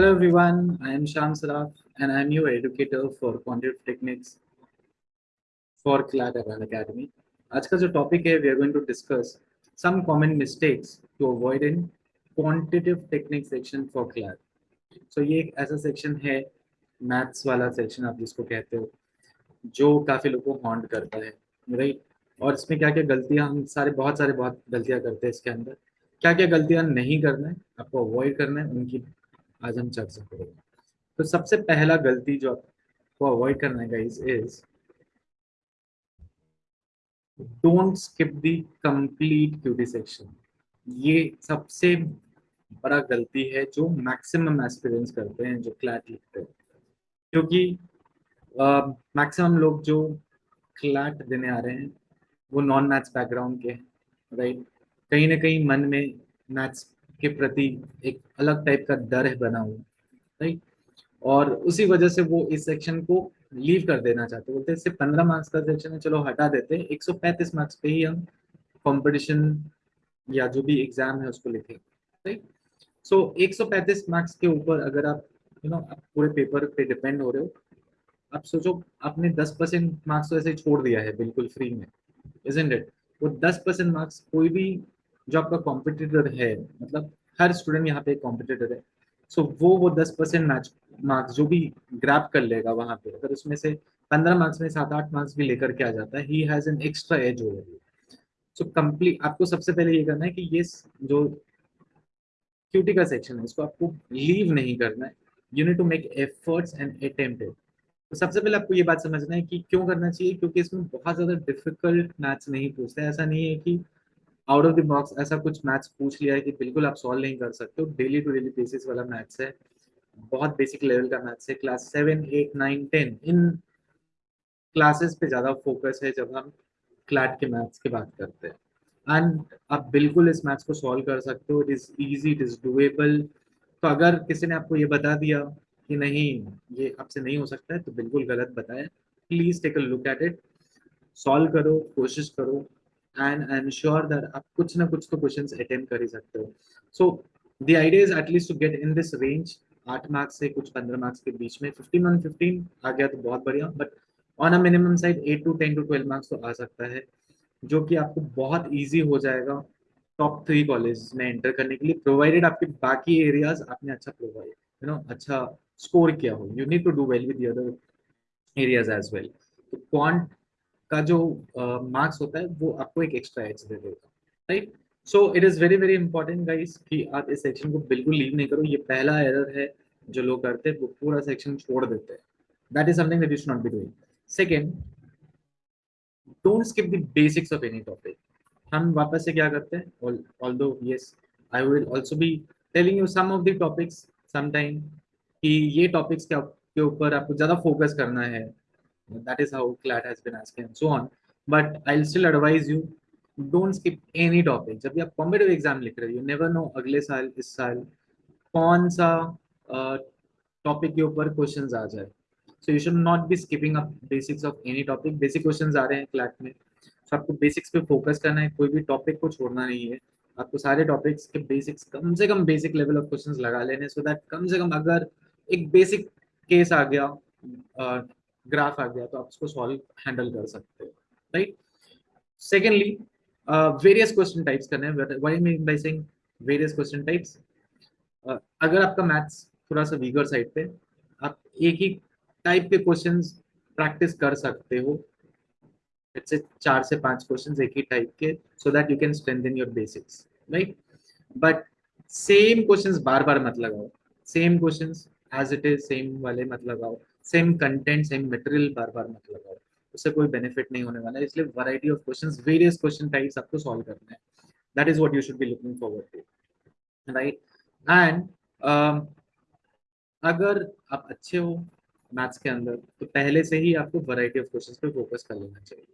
Hello everyone, I am Sham Saraf and I am your educator for quantitative techniques for CLAT Academy. आज का जो topic है we are going to discuss some common mistakes to avoid in quantitative technique section for CLAT so ये एक ऐसा section है maths वाला section आप जिसको कहते हो जो काफ़ी लोगों को हॉन्ट करता है राइट और इसमें क्या क्या गलतियाँ हम सारे बहुत सारे बहुत गलतियाँ करते हैं इसके अंदर क्या क्या गलतियाँ नहीं करना है आपको अवॉइड करना है उनकी आज हम चर्चा करेंगे। तो सबसे पहला गलती जो आपको अवॉइड करना है guys is don't skip the complete QT section ये सबसे बड़ा गलती है जो मैक्सिमम एस्पिरेंट्स करते हैं, जो क्लैट लिखते हैं। क्योंकि मैक्सिमम लोग जो क्लैट देने आ रहे हैं, वो नॉन मैथ्स बैकग्राउंड के हैं राइट कहीं ना कहीं मन में मैथ्स के प्रति एक अलग टाइप का डर है बना हुआ राइट और उसी वजह से वो इस सेक्शन को लीव कर देना चाहते बोलते हैं पंद्रह मार्क्स का सेक्शन है, चलो हटा देते हैं। एक सौ पैंतीस मार्क्स पे ही हम कंपटीशन या जो भी एग्ज़ाम है उसको लिखें राइट सो एक सौ पैंतीस मार्क्स के ऊपर अगर आप यू नो आप पूरे पेपर पे डिपेंड हो रहे हो, आप सोचो, आपने दस परसेंट मार्क्स तो ऐसे छोड़ दिया है, बिल्कुल फ्री में इजेंट इट वो दस परसेंट मार्क्स कोई भी जो आपका कॉम्पिटिटर है मतलब हर स्टूडेंट यहाँ पे कॉम्पिटिटर है। सो वो वो दस परसेंट मैच मार्क्स जो भी ग्रैप कर लेगा वहाँ पे, अगर उसमें से पंद्रह मार्क्स में सात आठ मार्क्स भी लेकर के आ जाता है he has an extra edge over so complete आपको सबसे पहले ये करना है कि ये जो क्यूटी का सेक्शन है, इसको आपको लीव नहीं करना है। You need to make efforts and attempt तो सबसे पहले आपको ये बात समझना है कि क्यों करना चाहिए, क्योंकि इसमें बहुत ज़्यादा डिफ़िकल्ट मैथ्स नहीं पूछते ऐसा नहीं है कि आउट ऑफ़ द बॉक्स ऐसा कुछ मैथ्स पूछ लिया है कि बिल्कुल आप सॉल्व नहीं कर सकते हो। डेली टू डेली बेसिस वाला मैथ्स है। बहुत बेसिक लेवल का मैथ्स है। Class seven eight nine ten in classes पे ज़्यादा फोकस है जब हम क्लैट के मैथ्स की बात करते हैं। एंड आप बिल्कुल इस मैथ्स को सॉल्व कर सकते हो। It is easy it is doable तो अगर किसी ने आपको ये बता दिया कि नहीं, ये आपसे नहीं हो सकता है तो बिल्कुल गलत बताया। Please take a look at it solve करो, कोशिश करो। एम श्योर दैट आप कुछ ना कुछ तो क्वेश्चन अटेम्प्ट कर ही सकते हो। So the idea is at least to get in this range आठ मार्क्स से कुछ पंद्रह मार्क्स के बीच में। फिफ्टीन वन फिफ्टीन आ गया तो बहुत बढ़िया। But on a minimum side eight to ten to twelve marks तो आ सकता है, जो कि आपको बहुत ईजी हो जाएगा टॉप थ्री कॉलेज में एंटर करने के लिए प्रोवाइडेड आपके बाकी एरियाज़ आपने अच्छा प्रोवाइड यू नो अच्छा स्कोर किया हो। You need to do well with other areas as well तो क्वांट का जो मार्क्स uh, होता है वो आपको एक एक्स्ट्रा एच दे देगा right so it is very very important guys कि आप इस सेक्शन को बिल्कुल लीव नहीं करो। ये पहला एरर है जो लोग करते हैं वो पूरा सेक्शन छोड़ देते हैं। That is something that you should not be doing second don't skip the basics of any topic हम वापस से क्या करते हैं? Although yes I will also be telling you some of the topics some time कि ये topics के ऊपर आपको ज़्यादा फोकस करना है। That is how CLAT has been asking and so on. But I'll still advise you, don't skip any topic. जब भी आप कॉम्पिटेटिव एग्ज़ाम लिख रहे हो नेवर नो अगले साल, इस साल कौन सा टॉपिक के ऊपर क्वेश्चंस आ जाए। So you should not be skipping up basics of any topic basic questions आ रहे हैं क्लैट में। सो आपको बेसिक्स पे फोकस करना है। कोई भी टॉपिक को छोड़ना नहीं है। आपको सारे टॉपिक्स के बेसिक्स कम से कम बेसिक लेवल ऑफ़ क्वेश्चंस लगा लेने सो so दैट कम से कम अगर एक बेसिक केस आ गया ग्राफ आ गया तो आप उसको सॉल्व हैंडल कर सकते हो right secondly various question types करने हैं। वेरियस क्वेश्चन टाइप्स अगर आपका मैथ्स थोड़ा सा वीगर साइड पे, आप एक ही टाइप के क्वेश्चंस प्रैक्टिस कर सकते हो। से चार से पाँच क्वेश्चंस एक ही टाइप के so that you can strengthen your basics right but same questions बार बार मत लगाओ। Same questions as it is same वाले मत लगाओ। सेम कंटेंट सेम मटेरियल बार बार मत लगाओ। उससे कोई बेनिफिट नहीं होने वाला है इसलिए variety of questions various question types आपको सॉल्व करना है। That is what you should be looking forward to right and अगर आप अच्छे हो मैथ्स के अंदर तो पहले से ही आपको वैरायटी ऑफ़ क्वेश्चंस पे फोकस कर लेना चाहिए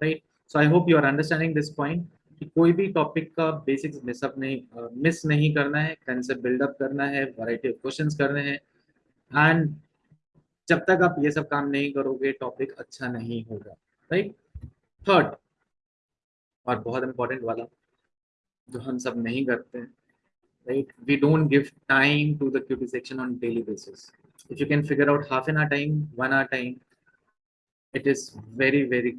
right so I hope you are understanding this point कि कोई भी टॉपिक का बेसिक्स मिसअप नहीं मिस uh, नहीं करना है कंसेप्ट बिल्डअप करना है वैरायटी ऑफ़ क्वेश्चंस करने हैं। एंड जब तक आप ये सब काम नहीं करोगे टॉपिक अच्छा नहीं होगा राइट थर्ड और बहुत इंपॉर्टेंट वाला, जो हम सब नहीं करते right we don't give time to the QT section on daily basis if you can figure out half an hour time one hour time it is very very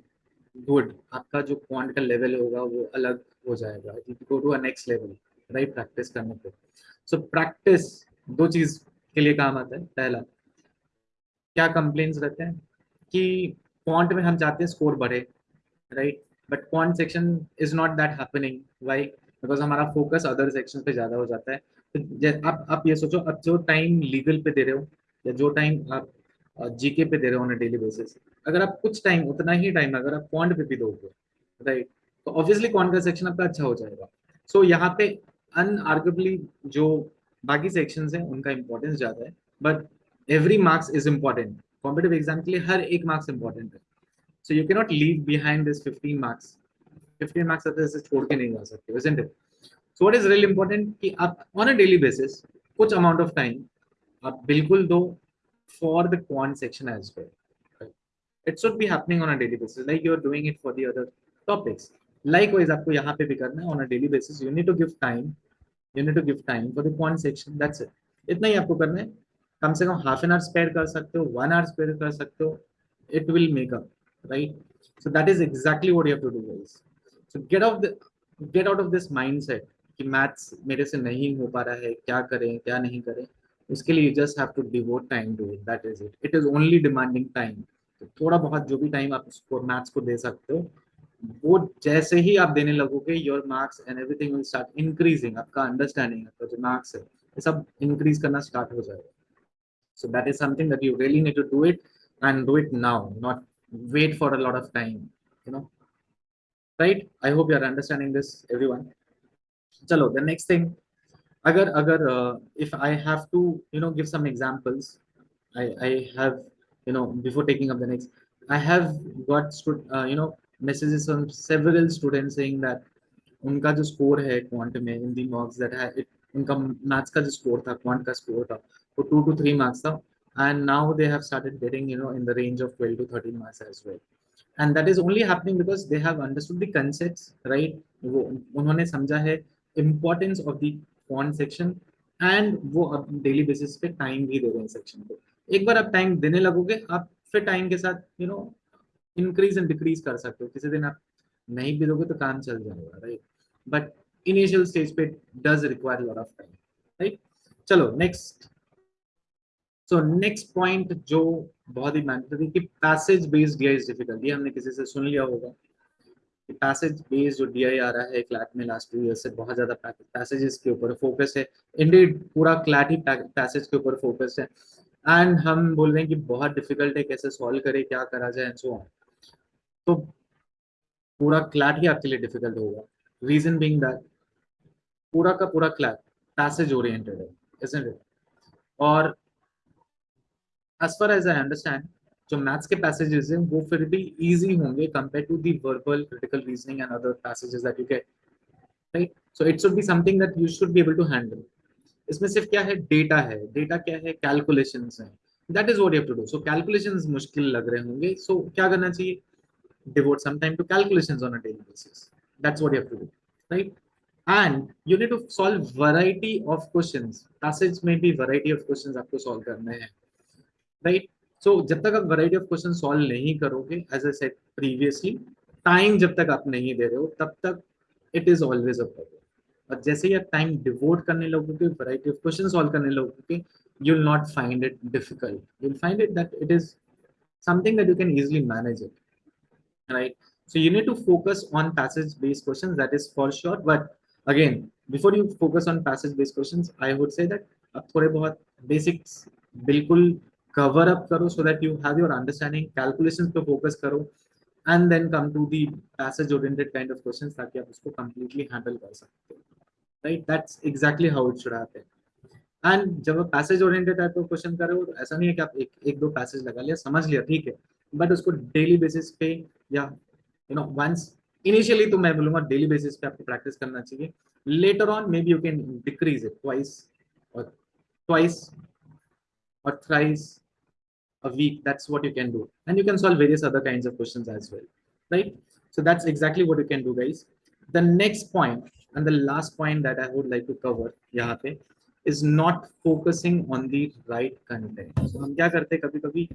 good आपका जो क्वांट का level होगा, वो अलग हो जाएगा. Go to next level right practice करने पर सो प्रैक्टिस दो चीज़ के लिए काम आता है. पहला क्या कंप्लेन्स रहते हैं? कि क्वांट में हम चाहते हैं स्कोर बढ़े right but quant section is not that happening why because हमारा फोकस अदर सेक्शन पे ज़्यादा हो जाता है। तो आप आप ये सोचो अब जो टाइम लीगल पे दे रहे हो या जो टाइम आप जीके पे दे रहे हो ऑन डेली बेसिस अगर आप कुछ टाइम उतना ही टाइम अगर आप क्वांट पे भी दोगे राइट तो ऑब्वियसली क्वांट का सेक्शन आपका अच्छा हो जाएगा। सो so, यहाँ पे अनआर्गुबली जो बाकी सेक्शन है उनका इंपॉर्टेंस ज़्यादा है। But every marks is important competitive exam के लिए हर एक मार्क्स इंपॉर्टेंट है। So you cannot leave behind this 15 marks 15 marks आप ऐसे छोड़ के नहीं जा सकते it? So what is really important कि आप ऑन अ डेली बेसिस कुछ अमाउंट ऑफ़ टाइम आप बिल्कुल दो for the quant section as well it should be happening on a daily basis like you are doing it for the other topics likewise आपको यहाँ पे भी करना है on a daily basis you need to give time you need to give time for the quant section that's it इतना ही आपको करना है। कम से कम हाफ़ एन आवर स्पेयर कर सकते हो वन आवर स्पेयर कर सकते हो it will make up right so that is exactly what you to do guys so get of get out of this mindset कि मैथ्स मेरे से नहीं हो पा रहा है, क्या करें, क्या नहीं करें? उसके लिए you just have to devote time to it that is it it is only demanding time थोड़ा बहुत जो भी टाइम आप उसको मैथ्स को दे सकते हो, वो जैसे ही आप देने लगोगे your marks and everything will start increasing आपका अंडरस्टैंडिंग आपका जो मार्क्स है, ये सब इंक्रीज करना स्टार्ट हो जाएगा। So that is something that you really need to do it and do it now, not wait for a lot of time, you know. Right? I hope you are understanding this, everyone. Chalo, the next thing, agar, agar, uh, if I have to, you know, give some examples, I, I have, you know, before taking up the next, I have got, uh, you know, messages from several students saying that उनका जो score है quant में इन दी marks that है उनका maths का जो score था quant का स्कोर था for two to three marks now and now they have started getting you know in the range of 12 to 13 marks as well and that is only happening because they have understood the concepts right उन्होंने समझा है importance of the font section and वो अब daily basis पे time भी दे रहे हैं section को एक बार आप time देने लगोगे आप फिर time के साथ you know increase and decrease कर सकते हो किसी दिन आप नहीं भी दोगे तो काम चल जाएगा right but initial stage पे does require a lot of time right चलो next सो नेक्स्ट पॉइंट जो बहुत ही मैंडेटरी कि passage based DI is difficult हमने किसी से सुन लिया होगा कि पैसेज बेस्ड जो डीआई आ रहा है क्लैट में लास्ट टू ईयर से बहुत ज़्यादा पैसेजेस के ऊपर फोकस है। इंडीड पूरा क्लैट ही पैसेज के ऊपर फोकस है। एंड हम बोल रहे हैं कि बहुत डिफ़िकल्ट है कैसे सॉल्व करे, क्या करा जाए एंड सो ऑन तो पूरा क्लैट ही आपके लिए डिफ़िकल्ट होगा। रीजन बिंग दैट पूरा का पूरा क्लैट पैसेज ओरिएंटेड है और as far as I understand जो मैथ्स के पैसेजेस हैं वो फिर भी इजी होंगे compare to the verbal critical reasoning and other passages that you get right so it should be something that you should be able to handle इसमें सिर्फ़ क्या है? डेटा है। डेटा क्या है? कैलकुलेशंस है। That is have to do so calculations मुश्किल लग रहे होंगे। सो so, क्या करना चाहिए? devote some time to calculations on a daily basis. That's what you have to do right? And you need to solve variety of questions. Passage में भी variety of questions आपको solve करने हैं। राइट सो जब तक आप variety of question solve नहीं करोगे as a set previously time जब तक आप नहीं दे रहे हो, तब तक it is always a problem और जैसे ही आप टाइम डिवोट करने लगोगे वराइटी ऑफ़ क्वेश्चन सॉल्व करने लगोगे you not find it difficult you find it that it is something that you can easily manage it right so you need to focus on passage based question that is for sure but again before you focus on passage based question I would say that आप थोड़े बहुत basics बिल्कुल cover up karo so that you have your understanding calculations पे focus karo and then come to the passage oriented kind of questions ताकि आप उसको completely handle कर सकते हो right that's exactly how it should happen and जब आप passage oriented type का क्वेश्चन कर रहे हो तो ऐसा नहीं है कि आप एक एक दो पैसेज लगा लिया समझ लिया ठीक है बट उसको डेली बेसिस पे या यू नो वंस इनिशियली तो मैं बोलूँगा डेली बेसिस पे आपको प्रैक्टिस करना चाहिए later on maybe you can decrease it twice और ट्वाइस और thrice a week that's what you can do and you can solve various other kinds of questions as well right so that's exactly what you can do guys the next point and the last point that I would like to cover यहाँ पे is not focusing on the right content. So क्या करते हैं कभी कभी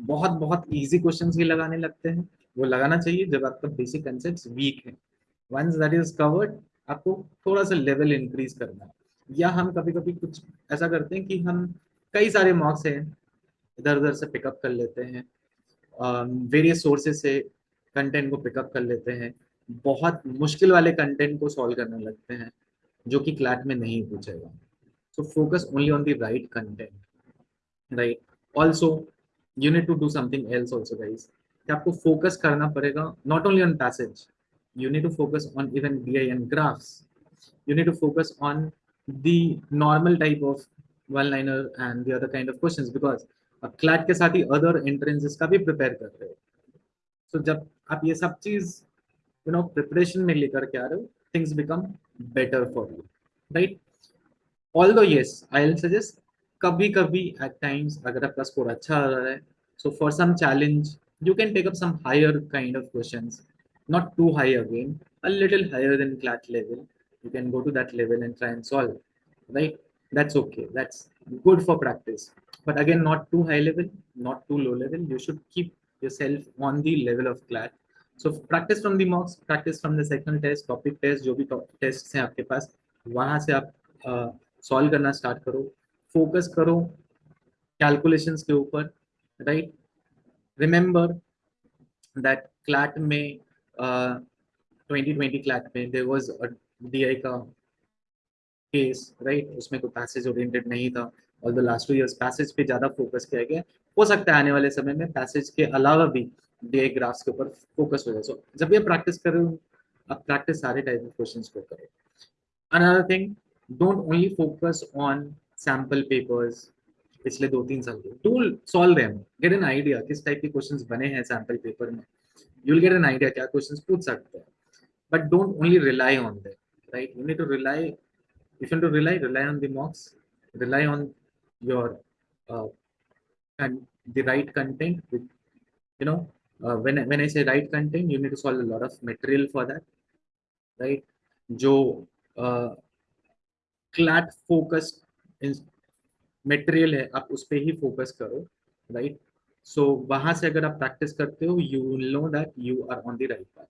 बहुत बहुत easy questions ही लगाने लगते हैं वो लगाना चाहिए जब आपका basic concepts weak है once that is covered आपको थोड़ा सा level increase करना है या हम कभी कभी कुछ ऐसा करते हैं कि हम कई सारे मॉक्स हैं इधर उधर से पिकअप कर लेते हैं। वेरियस सोर्सेज से कंटेंट को पिकअप कर लेते हैं। बहुत मुश्किल वाले कंटेंट को सॉल्व करने लगते हैं, जो कि क्लैट में नहीं पूछेगा। So focus only on the right content right also you need to do something else also guys कि आपको फोकस करना पड़ेगा not only on passage you need to focus on even BI and graphs. You need to focus on the normal type of one-liner and the other kind of questions because और CLAT के साथ ही other entrances का भी prepare कर रहे हो। सो जब आप ये सब चीज़ यू नो प्रिपरेशन में लेकर के आ रहे हो things become better for you right although yes I suggest कभी कभी एट टाइम्स अगर आपका स्कोर अच्छा आ रहा है so for some challenge you can take up some higher kind of question not too high again a little higher than CLAT level you can go to that level and try solve right that's okay that's good for practice but again not too high level not too low level you should keep yourself on the level of clat so practice from the mocks practice from the second test topic test जो भी test हैं आपके पास वहाँ से आप solve करना start करो focus करो कैलकुलेशंस के ऊपर राइट रिमेंबर दैट क्लैट में ट्वेंटी ट्वेंटी क्लैट में देर वॉज़ डी आई का केस राइट उसमें कोई पैसेज ओरिएंटेड नहीं था और the last two years passage पे ज़्यादा फोकस किया गया। हो सकता है आने वाले समय में पैसेज के अलावा भी डे ग्राफ्स के ऊपर फोकस हो जाए। सो जब ये प्रैक्टिस कर रहे हो, आप प्रैक्टिस सारे टाइप ऑफ़ क्वेश्चन को करो। Another thing don't only focus on sample papers पिछले दो तीन साल के। To solve them get an idea किस टाइप के क्वेश्चंस बने हैं सैंपल पेपर में। You will get an idea क्या क्वेश्चंस पूछ सकते हैं। But don't only rely on them right you need to rely if you want to rely rely on the mocks, rely your uh, and the right content with you know uh, when when i say right content you need to solve a lot of material for that right जो CLAT focused material है आप उस पर ही focus करो right so वहां से अगर आप प्रैक्टिस करते हो you will know that you are on the right path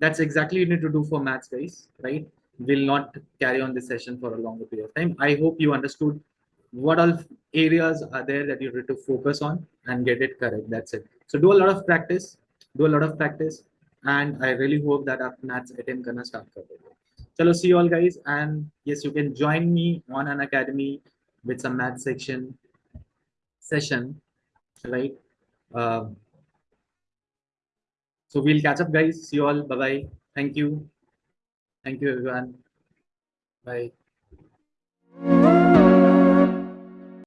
that's exactly you need to do for maths guys right will not carry on this session for a longer period of time. I hope you understood what all areas are there that you need to focus on and get it correct. That's it. So do a lot of practice do a lot of practice and i really hope that our maths attempt gonna start Hello, see you all guys and yes you can join me on an academy with some math section session right? Um, so we'll catch up guys. See you all. Bye bye thank you. Thank you everyone. Bye.